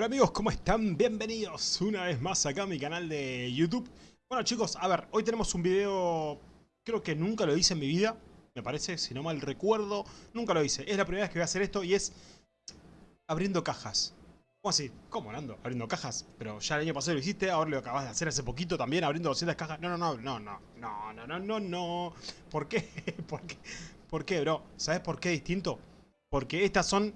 Hola amigos, ¿cómo están? Bienvenidos una vez más acá a mi canal de YouTube. Bueno chicos, a ver, hoy tenemos un video, creo que nunca lo hice en mi vida, me parece, si no mal recuerdo, nunca lo hice. Es la primera vez que voy a hacer esto y es abriendo cajas. ¿Cómo así? ¿Cómo, Nando? Abriendo cajas. Pero ya el año pasado lo hiciste, ahora lo acabas de hacer hace poquito también, abriendo 200 cajas. No, no, no, no, no, no, no, no, no, no. ¿Por qué? ¿Por qué? ¿Por qué, bro? ¿Sabes por qué distinto? Porque estas son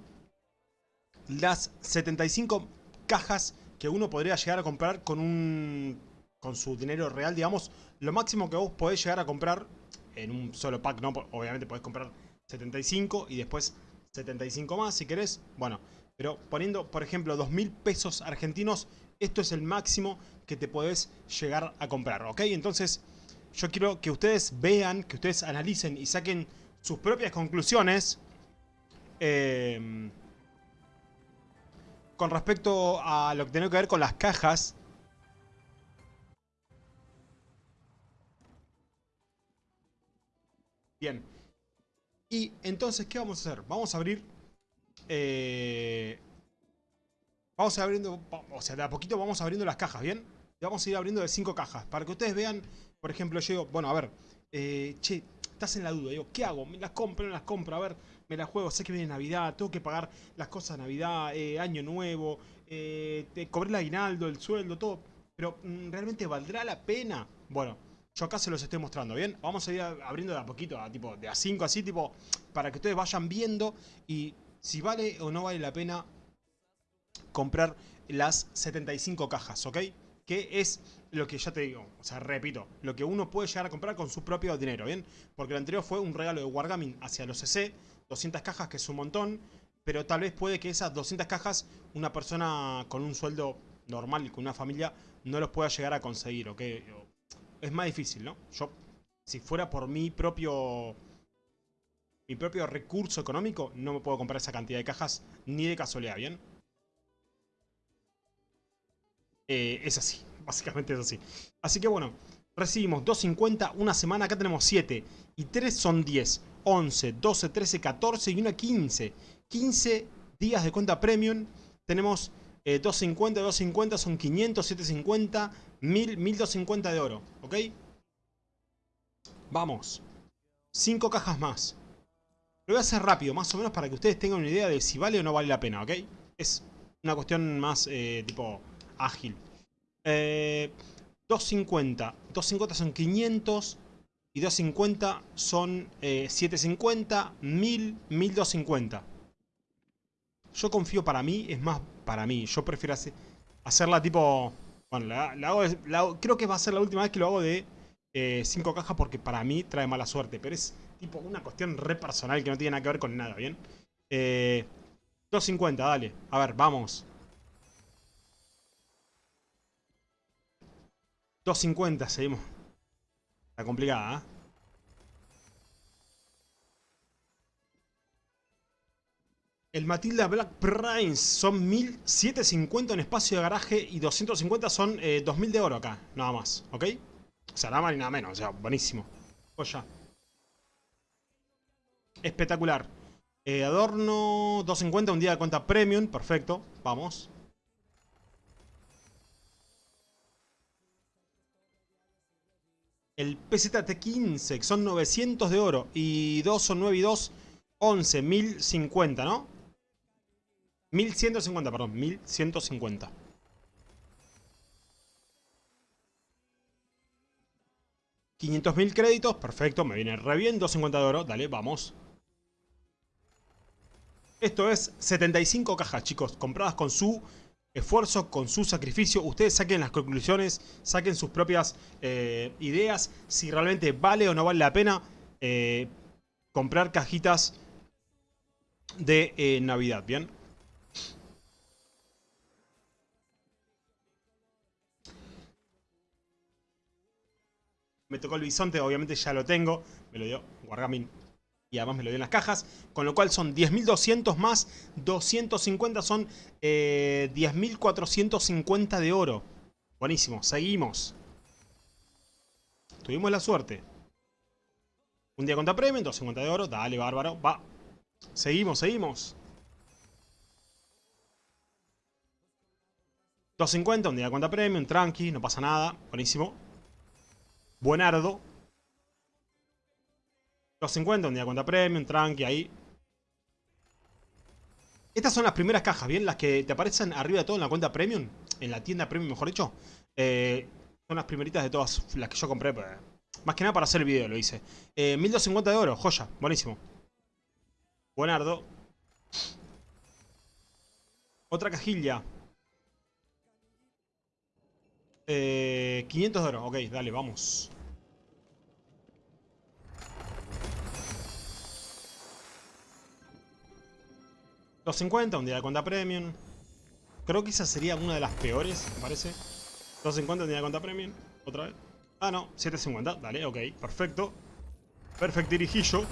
las 75 cajas que uno podría llegar a comprar con un con su dinero real, digamos. Lo máximo que vos podés llegar a comprar en un solo pack, no, obviamente podés comprar 75 y después 75 más si querés. Bueno, pero poniendo, por ejemplo, 2.000 pesos argentinos, esto es el máximo que te podés llegar a comprar, ¿ok? Entonces, yo quiero que ustedes vean, que ustedes analicen y saquen sus propias conclusiones. Eh, con respecto a lo que tiene que ver con las cajas. Bien. Y entonces, ¿qué vamos a hacer? Vamos a abrir... Eh, vamos a ir abriendo... O sea, de a poquito vamos abriendo las cajas, ¿bien? vamos a ir abriendo de cinco cajas. Para que ustedes vean, por ejemplo, yo. Bueno, a ver... Eh, che, estás en la duda. Digo, ¿qué hago? ¿Me las compro? ¿No las compro? A ver me la juego, sé que viene Navidad, tengo que pagar las cosas de Navidad, eh, Año Nuevo, eh, te cobré el aguinaldo, el sueldo, todo. Pero, mm, ¿realmente valdrá la pena? Bueno, yo acá se los estoy mostrando, ¿bien? Vamos a ir abriendo de a poquito, a, tipo, de a 5 así, tipo, para que ustedes vayan viendo y si vale o no vale la pena comprar las 75 cajas, ¿ok? Que es lo que ya te digo, o sea, repito, lo que uno puede llegar a comprar con su propio dinero, ¿bien? Porque lo anterior fue un regalo de Wargaming hacia los CC, 200 cajas, que es un montón, pero tal vez puede que esas 200 cajas una persona con un sueldo normal y con una familia no los pueda llegar a conseguir, ¿ok? Es más difícil, ¿no? Yo, si fuera por mi propio... Mi propio recurso económico, no me puedo comprar esa cantidad de cajas ni de casualidad, ¿bien? Eh, es así, básicamente es así. Así que bueno, recibimos 2.50 una semana, acá tenemos 7 y 3 son 10. 11, 12, 13, 14 y una 15. 15 días de cuenta premium. Tenemos 250, eh, 250 son 500, 750, 1000, 1250 de oro. ¿Ok? Vamos. 5 cajas más. Lo voy a hacer rápido, más o menos para que ustedes tengan una idea de si vale o no vale la pena, ¿ok? Es una cuestión más eh, tipo ágil. Eh, 250. 250 son 500. Y 250 son 750, 1000, 1250. Yo confío para mí, es más para mí. Yo prefiero hacerla tipo... Bueno, la, hago, creo que va a ser la última vez que lo hago de 5 eh, cajas porque para mí trae mala suerte. Pero es tipo una cuestión re personal que no tiene nada que ver con nada, ¿bien? 250, eh, dale. A ver, vamos. 250, seguimos. Está complicada, ¿eh? El Matilda Black Prince son 1750 en espacio de garaje y 250 son 2000 eh, de oro acá, nada más, ¿ok? O sea, nada más ni nada menos, o sea, buenísimo. Espectacular. Eh, adorno 250, un día de cuenta premium, perfecto, vamos. El PZT-15, son 900 de oro. Y 2 son 9 y 2, 11, 1050, ¿no? 1150, perdón, 1150. mil créditos, perfecto, me viene re bien, 250 de oro, dale, vamos. Esto es 75 cajas, chicos, compradas con su esfuerzo, con su sacrificio. Ustedes saquen las conclusiones, saquen sus propias eh, ideas, si realmente vale o no vale la pena eh, comprar cajitas de eh, Navidad, ¿bien? Me tocó el bisonte, obviamente ya lo tengo, me lo dio Wargaming y además me lo dio en las cajas, con lo cual son 10.200 más 250 son 10.450 eh, de oro. Buenísimo, seguimos. Tuvimos la suerte. Un día contra premio, 250 de oro, dale bárbaro, va. Seguimos, seguimos. 250, un día cuenta premium, tranqui, no pasa nada. Buenísimo. Buenardo. 250, un día cuenta premium, tranqui, ahí. Estas son las primeras cajas, ¿bien? Las que te aparecen arriba de todo en la cuenta premium. En la tienda premium, mejor dicho. Eh, son las primeritas de todas las que yo compré. Pues, más que nada para hacer el video lo hice. Eh, 1250 de oro, joya, buenísimo. Buenardo. Otra cajilla. Eh, 500 de oro, ok, dale, vamos. $250, un día de cuenta premium. Creo que esa sería una de las peores, me parece. 250, un día de cuenta premium. Otra vez. Ah, no, 750. Dale, ok, perfecto. Perfecto, dirijillo.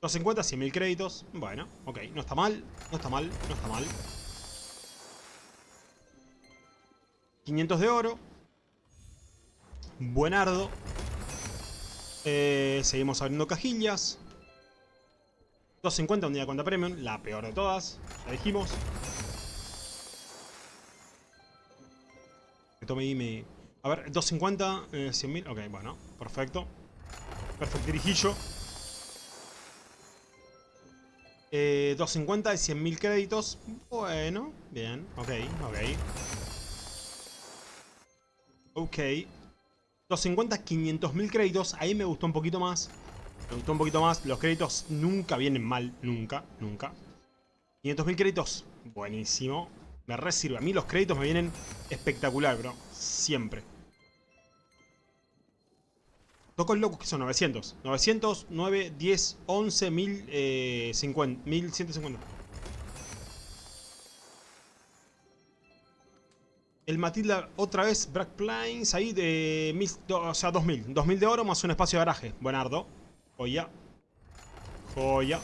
250, 100.000 créditos. Bueno, ok, no está mal, no está mal, no está mal. 500 de oro. Buenardo. Eh, seguimos abriendo cajillas. 250 un día de cuenta premium, la peor de todas, ya dijimos. Me me... A ver, 250, eh, 100.000, ok, bueno, perfecto. Perfecto dirijillo. Eh, 250 y 100.000 créditos. Bueno, bien, ok, ok. Ok. 250, 500.000 créditos. Ahí me gustó un poquito más. Me gustó un poquito más. Los créditos nunca vienen mal. Nunca, nunca. 500.000 créditos. Buenísimo. Me re A mí los créditos me vienen espectacular, bro. Siempre. Toco el loco que son 900. 900, 9, 10, 11, 1050. 1150. El Matilda otra vez, Black Plains, ahí de mil, o sea, 2000. 2000 de oro más un espacio de garaje. Buenardo. Joya. Joya.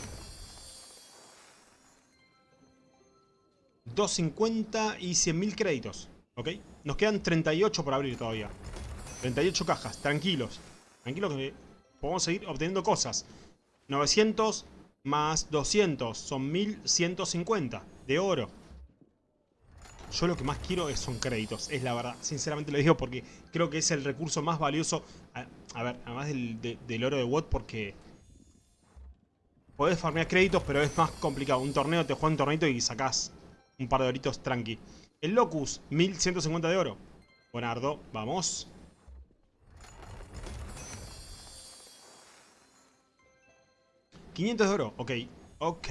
250 y 100.000 créditos. ¿Ok? Nos quedan 38 por abrir todavía. 38 cajas. Tranquilos. Tranquilos que podemos seguir obteniendo cosas. 900 más 200 son 1150 de oro. Yo lo que más quiero son créditos, es la verdad. Sinceramente lo digo porque creo que es el recurso más valioso. A, ver, además del, oro de WOT porque... Podés farmear créditos, pero es más complicado. Un torneo, te juega un torneo y sacás un par de oritos tranqui. El Locus, 1150 de oro. Buenardo, vamos. ¿500 de oro? Ok, ok.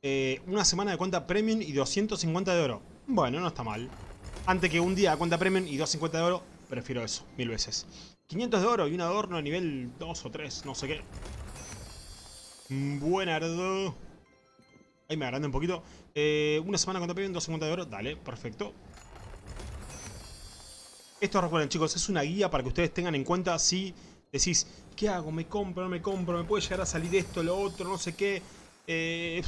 Eh, una semana de cuenta premium y 250 de oro. Bueno, no está mal. Antes que un día de cuenta premium y 250 de oro, prefiero eso, mil veces. 500 de oro y un adorno a nivel 2 o 3, no sé qué. Buenardo. Ahí me agrande un poquito. Eh, una semana de cuenta premium, 250 de oro. Dale, perfecto. Esto recuerden chicos, es una guía para que ustedes tengan en cuenta si decís, ¿qué hago? ¿Me compro? ¿No me compro? ¿Me puede llegar a salir esto, lo otro? No sé qué. Eh,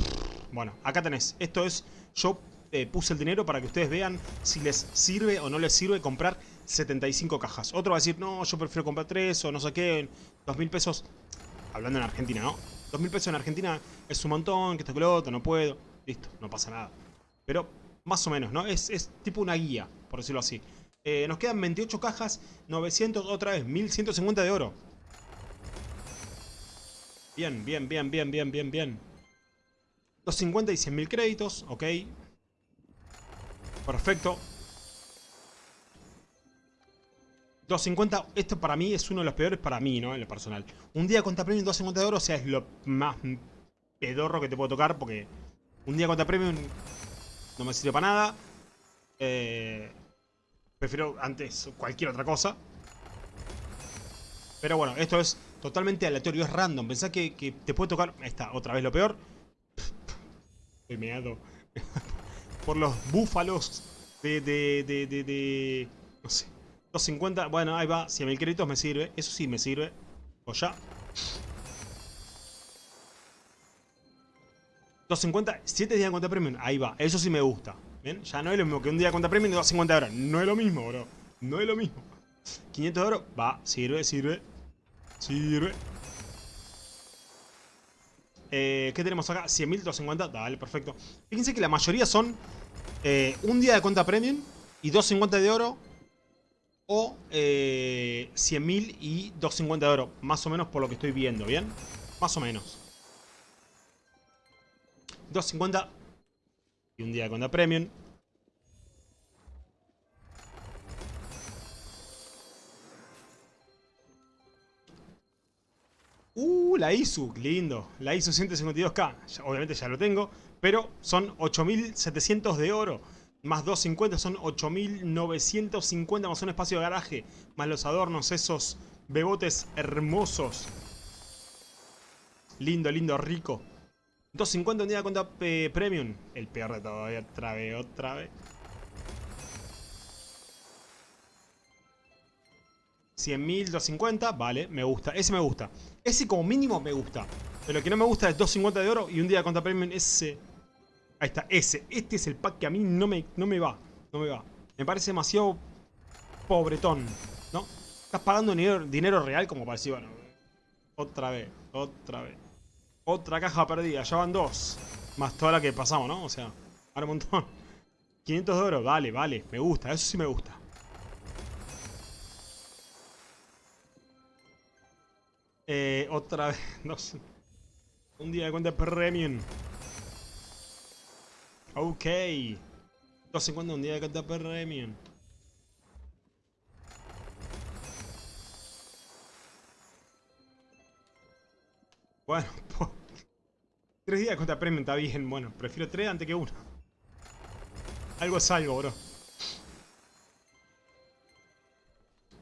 bueno, acá tenés. Esto es... Yo eh, puse el dinero para que ustedes vean si les sirve o no les sirve comprar 75 cajas. Otro va a decir, no, yo prefiero comprar 3 o no sé qué, 2 mil pesos. Hablando en Argentina, ¿no? 2 mil pesos en Argentina es un montón, que esto que no puedo. Listo, no pasa nada. Pero más o menos, ¿no? Es, es tipo una guía, por decirlo así. Eh, nos quedan 28 cajas, 900 otra vez, 1150 de oro. Bien, bien, bien, bien, bien, bien, bien. 250 y 100.000 créditos, ok. Perfecto. 250, esto para mí es uno de los peores para mí, ¿no? En lo personal. Un día contra premium 250 de oro, o sea, es lo más pedorro que te puedo tocar porque un día contra premium no me sirve para nada. Eh, prefiero antes cualquier otra cosa. Pero bueno, esto es totalmente aleatorio, es random. Pensá que, que te puede tocar... Ahí está, otra vez lo peor. Meado. Por los búfalos de, de, de, de, No sé. 250. Bueno, ahí va. 100.000 créditos me sirve. Eso sí me sirve. O ya. 250. 7 días de cuenta premium. Ahí va. Eso sí me gusta. ¿Bien? Ya no es lo mismo que un día de cuenta premium y 250 horas. No es lo mismo, bro. No es lo mismo. 500 de oro. Va. Sirve, sirve. Sirve. Eh, ¿Qué tenemos acá? 100.000, 250. Dale, perfecto. Fíjense que la mayoría son eh, un día de cuenta premium y 250 de oro. O eh, 100.000 y 250 de oro. Más o menos por lo que estoy viendo, ¿bien? Más o menos. 250 y un día de cuenta premium. Uh, la ISU, lindo. La ISU 152K. Ya- obviamente ya lo tengo. Pero son 8700 de oro. Más 250 son 8950 más un espacio de garaje. Más los adornos, esos bebotes hermosos. Lindo, lindo, rico. 250 un día de cuenta eh, premium. El peor de todo. Otra vez, otra vez. 100.000, 250, vale, me gusta, ese me gusta. Ese como mínimo me gusta. Pero lo que no me gusta es 250 de oro y un día contra premium, ese... Ahí está, ese. Este es el pack que a mí no me, no me va. No me va. Me parece demasiado pobretón, ¿no? Estás pagando dinero, dinero real como para decir, bueno... Otra vez, otra vez. Otra caja perdida, ya van dos. Más toda la que pasamos, ¿no? O sea, ahora un montón. 500 de oro, vale, vale, me gusta, eso sí me gusta. Otra vez, no sé. Un día de cuenta premium. Ok. 250 un día de cuenta premium. Bueno, po- tres días de cuenta premium está bien. Bueno, prefiero tres antes que uno. Algo es algo, bro.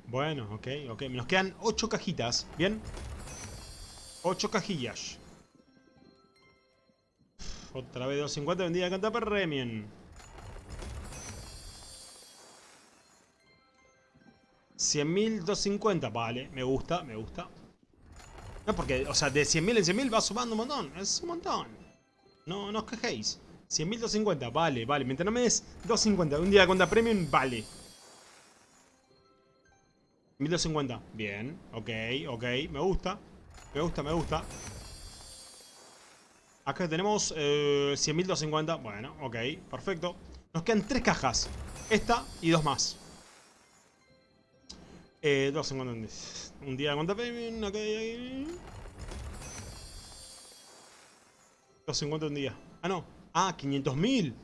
Bueno, ok, ok. Nos quedan 8 cajitas, ¿bien? 8 cajillas. Otra vez 250 vendida canta premium. $100.000, 250. Vale, me gusta, me gusta. No, porque, o sea, de 100.000 en 100.000 va sumando un montón. Es un montón. No, no os quejéis. 100.000, 250. Vale, vale. Mientras no me des 250 un día de cuenta premium, vale. 1250. Bien, ok, ok, me gusta. Me gusta, me gusta. Acá tenemos eh, 100.250. Bueno, ok, perfecto. Nos quedan tres cajas. Esta y dos más. Eh, 250. Un día de cuenta premium, ok. 250 un día. Ah, no. Ah, 500.000.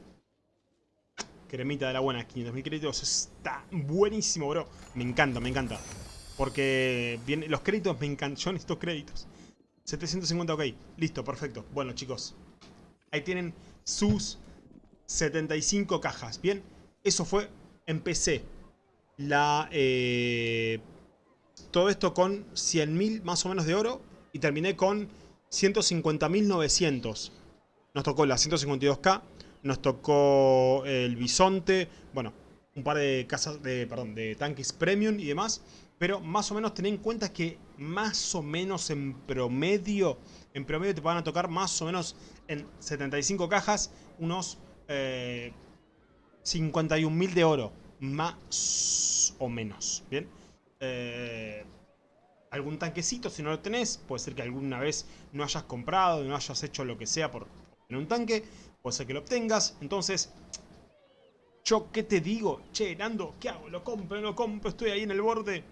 Cremita de la buena, 500.000 créditos. Está buenísimo, bro. Me encanta, me encanta. Porque los créditos me encantan. Necesito créditos. 750, ok. Listo, perfecto. Bueno, chicos. Ahí tienen sus 75 cajas. Bien, eso fue. Empecé la... eh, todo esto con 100.000 más o menos de oro. Y terminé con 150.900. Nos tocó la 152k. Nos tocó el bisonte. Bueno, un par de casas de, perdón, de tanques premium y demás. Pero más o menos ten en cuenta que más o menos en promedio, en promedio te van a tocar más o menos en 75 cajas unos eh, 51.000 de oro. Más o menos, ¿bien? Eh, algún tanquecito si no lo tenés. Puede ser que alguna vez no hayas comprado, no hayas hecho lo que sea por tener un tanque. Puede ser que lo obtengas. Entonces, ¿yo qué te digo? Che, Nando, ¿qué hago? ¿Lo compro? ¿No lo compro? Estoy ahí en el borde.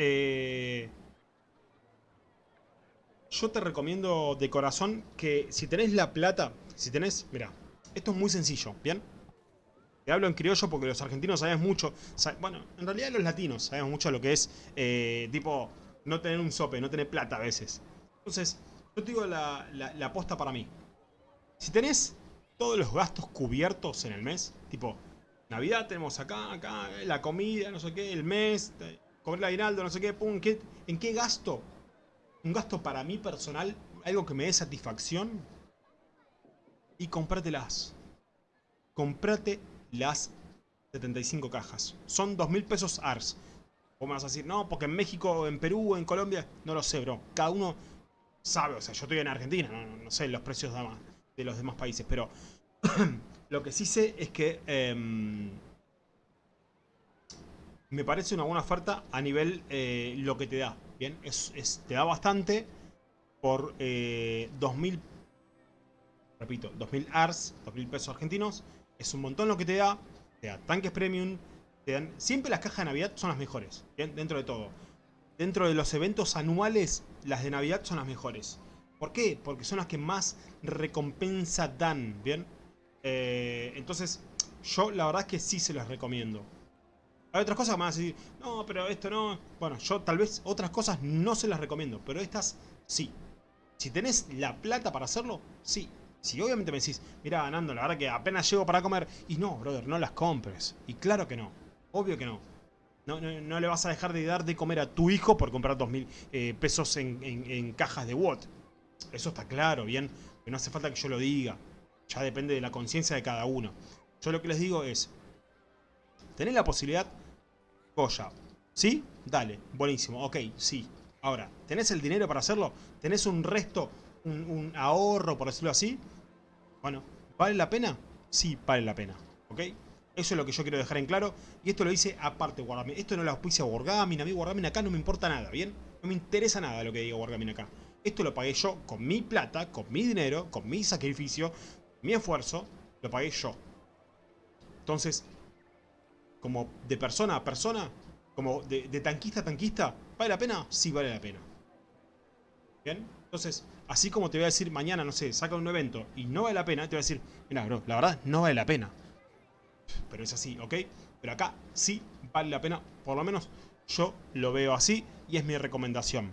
Eh, yo te recomiendo de corazón que si tenés la plata, si tenés, mira, esto es muy sencillo, ¿bien? Te hablo en criollo porque los argentinos sabemos mucho, bueno, en realidad los latinos sabemos mucho lo que es, eh, tipo, no tener un sope, no tener plata a veces. Entonces, yo te digo la, la, la aposta para mí. Si tenés todos los gastos cubiertos en el mes, tipo, Navidad tenemos acá, acá, la comida, no sé qué, el mes, cobrar el aguinaldo, no sé qué, pum, ¿qué- ¿en qué gasto? Un gasto para mí personal, algo que me dé satisfacción. Y cómpratelas. Comprate las 75 cajas. Son 2.000 pesos ARS. Vos me vas a decir, no, porque en México, en Perú, en Colombia, no lo sé, bro. Cada uno sabe, o sea, yo estoy en Argentina, no, no- sé los precios de los demás países, pero lo que sí sé es que em, me parece una buena oferta a nivel eh, lo que te da, ¿bien? Es, te da bastante por eh, 2.000, repito, 2.000 ARS, 2.000 pesos argentinos. Es un montón lo que te da. Te da tanques premium. Te dan, siempre las cajas de Navidad son las mejores, ¿bien? dentro de todo. Dentro de los eventos anuales, las de Navidad son las mejores. ¿Por qué? Porque son las que más recompensa dan, ¿bien? Eh, entonces, yo la verdad es que sí se las recomiendo. Hay otras cosas que me van a decir, no, pero esto no... Bueno, yo tal vez otras cosas no se las recomiendo, pero estas sí. Si tenés la plata para hacerlo, sí. Si obviamente me decís, mira, Nando, la verdad que apenas llego para comer. Y no, brother, no las compres. Y claro que no. Obvio que no. No, no, le vas a dejar de dar de comer a tu hijo por comprar 2.000 eh, pesos en, en, cajas de Watt. Eso está claro, bien. Que no hace falta que yo lo diga. Ya depende de la conciencia de cada uno. Yo lo que les digo es, tenés la posibilidad, ¿sí? Dale, buenísimo, ok, sí. Ahora, ¿tenés el dinero para hacerlo? ¿Tenés un resto, un, ahorro, por decirlo así? Bueno, ¿vale la pena? Sí, vale la pena, ¿ok? Eso es lo que yo quiero dejar en claro. Y esto lo hice aparte Wargaming. Esto no lo auspicia Wargaming. A mí Wargaming acá no me importa nada, ¿bien? No me interesa nada lo que diga Wargaming acá. Esto lo pagué yo con mi plata, con mi dinero, con mi sacrificio, mi esfuerzo. Lo pagué yo. Entonces, como de persona a persona, como de, tanquista a tanquista, ¿vale la pena? Sí vale la pena. ¿Bien? Entonces, así como te voy a decir mañana, no sé, saca un evento y no vale la pena, te voy a decir, mira, bro, la verdad no vale la pena. Pero es así, ¿ok? Pero acá sí vale la pena, por lo menos yo lo veo así y es mi recomendación.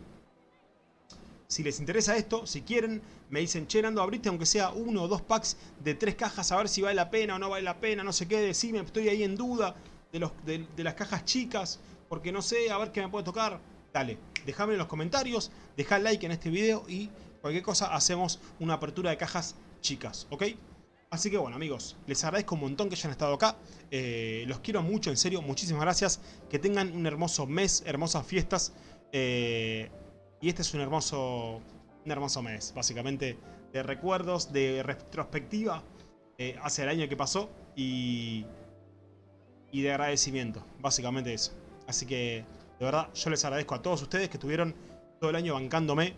Si les interesa esto, si quieren, me dicen, che, Nando, abriste aunque sea uno o dos packs de tres cajas a ver si vale la pena o no vale la pena, no sé qué, decime, estoy ahí en duda de, los, de, las cajas chicas, porque no sé, a ver qué me puede tocar. Dale, déjame en los comentarios, deja like en este video y cualquier cosa hacemos una apertura de cajas chicas, ¿ok? Así que bueno amigos, les agradezco un montón que hayan estado acá, eh, los quiero mucho, en serio, muchísimas gracias, que tengan un hermoso mes, hermosas fiestas, eh, y este es un hermoso, un hermoso mes, básicamente, de recuerdos, de retrospectiva eh, hacia el año que pasó y, y de agradecimiento, básicamente eso. Así que, de verdad, yo les agradezco a todos ustedes que estuvieron todo el año bancándome,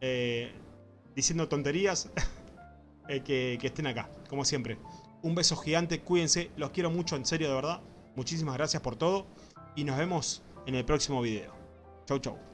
eh, diciendo tonterías, eh, que, que estén acá, como siempre. Un beso gigante, cuídense, los quiero mucho, en serio, de verdad. Muchísimas gracias por todo y nos vemos en el próximo video. Chau, chau.